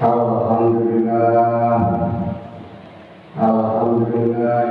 Alhamdulillah. Alhamdulillah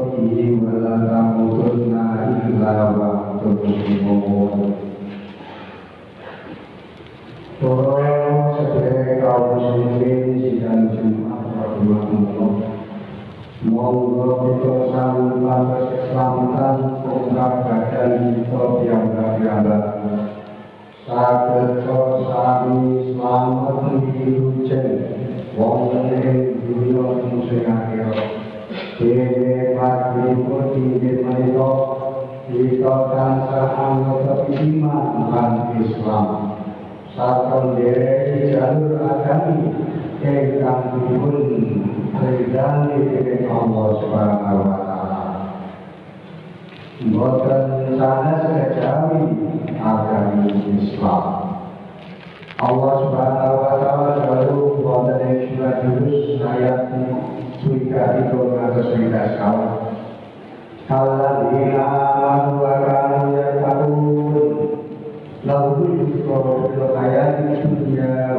ولا تموتن إلا وأنتم مسلمون agami ingkang dipun ridani dening Allah Subhanahu wa taala. Mboten sanes kejawi agami Islam. Allah Subhanahu wa taala selalu wonten ing surat Yunus ayat 3 ngantos 11 Alladzina amanu wa kanu yattaqun lahum yusra fil hayati dunya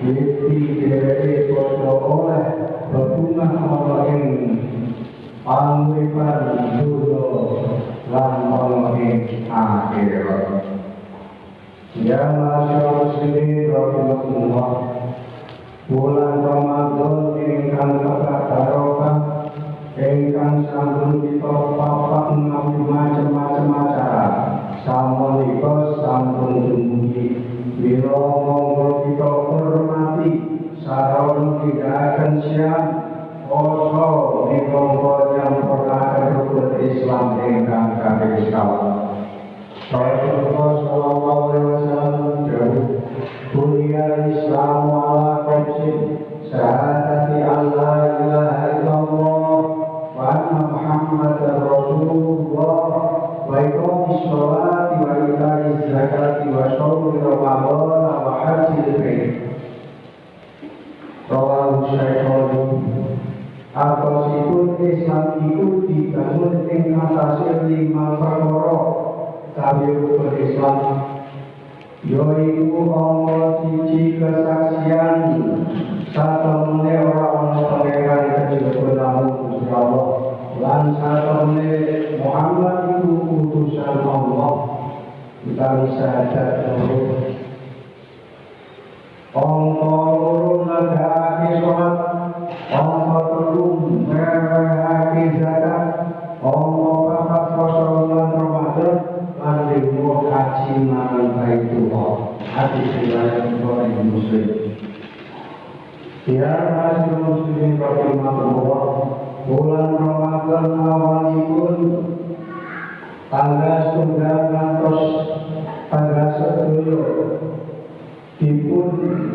Iki dheweke padha oleh bebungah ana ing panguripan dunya lan ing akhirat. Ya masyarakat muslimin rahimahullah Bulan Ramadan ingkang kebat barokah ingkang sampun kita nabi macam-macam acara. Sampun dumugi bila monggo kita hormati sarana tindakan siap Oso di monggo yang pernah rukun Islam ingkang kami sekalian. Rasulullah sallallahu alaihi wasallam Buniyal Islam ala qamsin Syahadati bulan Ramadan awalipun tanggal setunggal ngantos tanggal sedulur dipun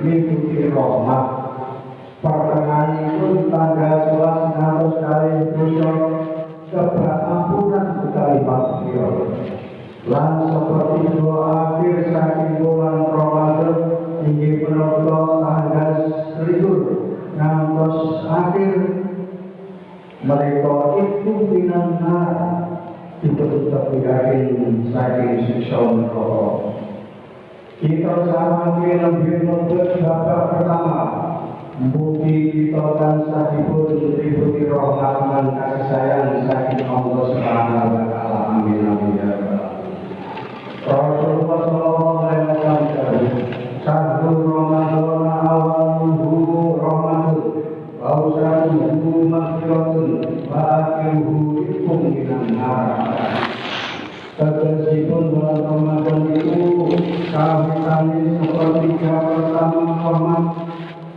mengikuti rahmat. Pertengahanipun tanggal sebelas ngantos kali dosa kebak ampunan sekali maghfirah lan seperti doa akhir saking bulan Ramadan inggih menika tanggal selikur ngantos akhir mereka itu binana ditutup yakin saking siksa neraka kita sama lebih menuntut babak pertama. Bukti kita dan sahibun Dibuti rahmat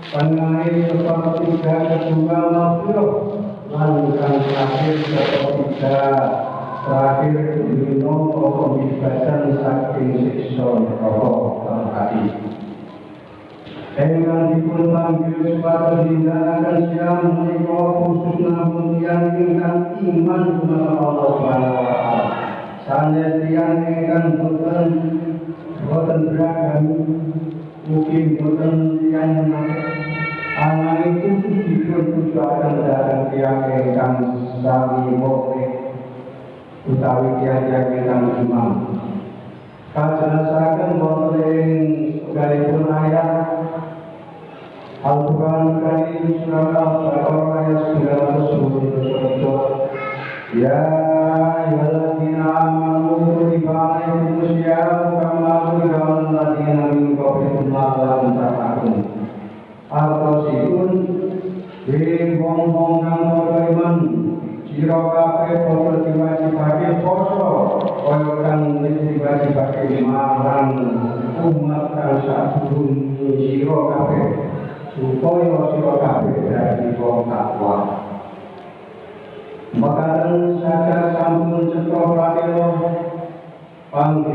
Tengahnya sepertiga kedua mafilah Lanjutan terakhir sepertiga Terakhir minum pembebasan saking siksa rokok terhati Engkang dipun panggil suatu tindakan siang menika khusus namun yang ingkang iman kepada Allah Subhanahu wa taala. Sanes tiyang ingkang boten boten beragam mungkin boten yang ananging khusus dipun tujuaken dhateng tiyang ingkang sami mukmin utawi tiyang-tiyang ingkang iman. Kajelasaken wonten ing galipun ayat Al-Quran Karim Surah Al-Baqarah ayat 921 Ya ayyuhalladzina amanu Di diwajibake marang umat supaya sira kabeh dadi wong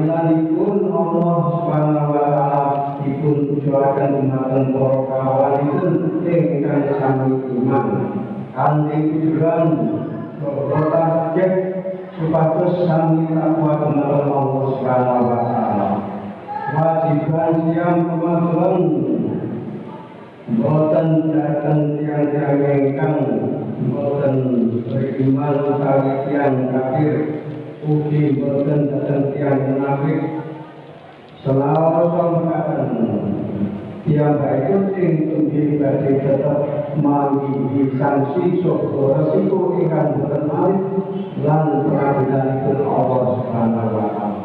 panggilanipun Allah Subhanahu wa taala dipun tujuaken dumateng para kawanipun ingkang sami iman. Kanthi tujuan bertasjid supados sami takwa dumateng Allah Subhanahu wa taala. Wajiban siang kemajuan Boten datang tiang-tiang ingkang Boten beriman utawi tiang kafir Ugi boten datang tiang munafik Selawasa mekaten Tiang baik sing ugi badhe tetep manggi sanksi soko resiko ingkang boten malih lan pengadilanipun Allah Subhanahu wa taala.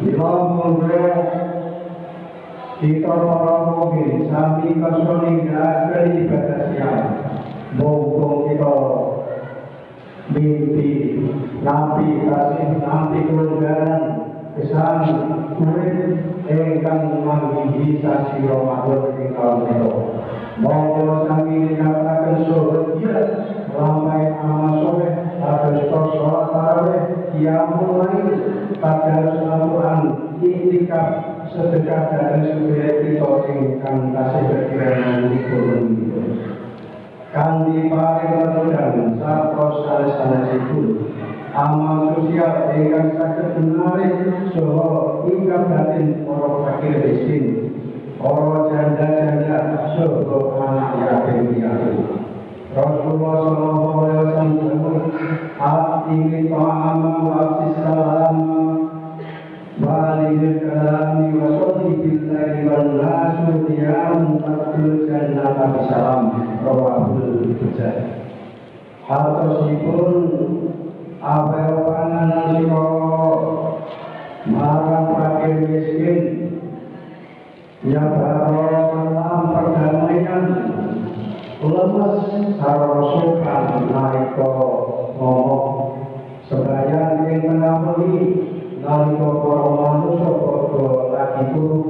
Bila monggo kita para mukmin sami kasone nggak ibadah siang monggo kita mimpi nabi kasih nabi kelonggaran kesan urip ingkang manggihi sasi Ramadan ing taun itu monggo sami dikatakan surga lampai amal soleh atas sholat tarawih qiyamul lail tadarus Al-Quran sedekah dan supaya kita ingkang kasih berkiraan turun itu. Kandi paring letudan sarta sanes-sanesipun amal sosial ingkang saged menarik saha ingkang batin para fakir miskin, para janda-janda saha anak yatim piatu. Rasulullah sallallahu alaihi wasallam hati ta'am wa salam bid'ah muqaddimatan nabi salam rawahul bukhari hal tersebut awewana nasiro marang fakir miskin ya barolam perdamaian lemes harosukan nariko ngomong sebaya ingin menamuni nariko koromanus lagi lagiku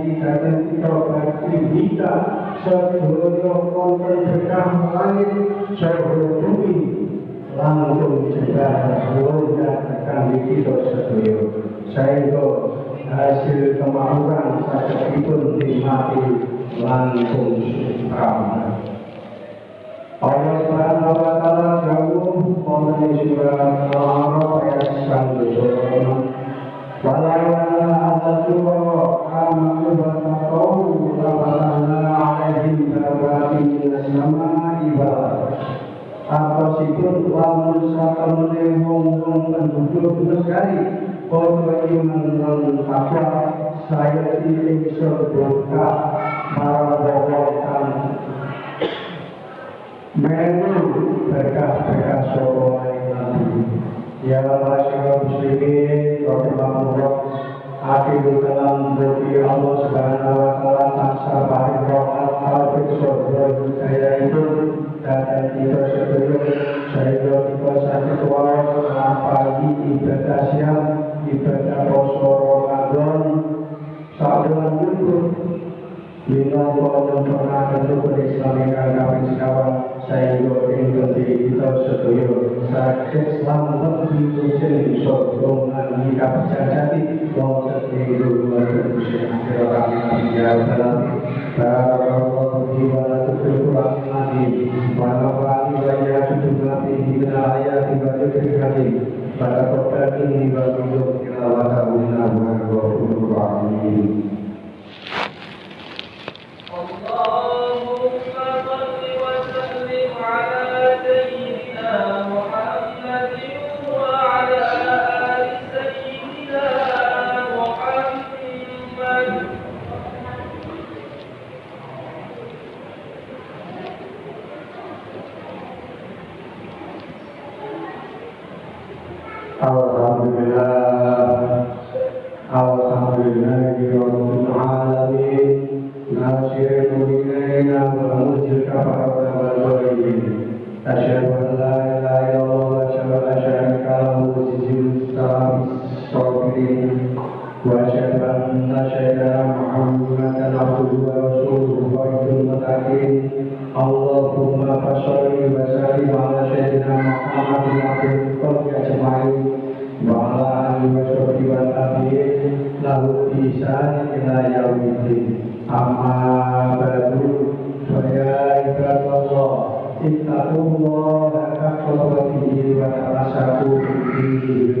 dan kita bagi kita Sedoyo konten berkah langit Sedoyo bumi langsung juga keluarga akan kita sedoyo. Sehingga hasil kemauan sakitipun dimati langsung ramah Allah Subhanahu wa taala jauh mengenai surah Al-A'raf ayat 1 Menu berkah-berkah soro nabi ya masyarakat muslimin rahimahullah akhirul kalam dari Allah subhanahu wa ta'ala taksa barik rahmat taufik surga saya itu dan kita sebelum saya kita sakit waras pagi ibadah siang ibadah poso Ramadan. Saat itu Bila Allah pernah tentu berislamikan kami sekarang saya juga ingin kita setuju sakit selamat lebih ujian sokongan jika berjati bahwa setuju manusia akhir kami ya dalam Barakallahu fi wa la tuqul lagi wa la wa'ali wa ya tuqul fi ayat wa ta'ala به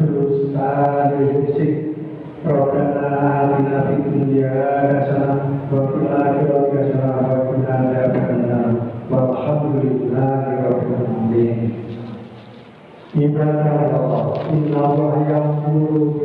berdusta musik Rabbana atina fid dunya inna Allah yaqulu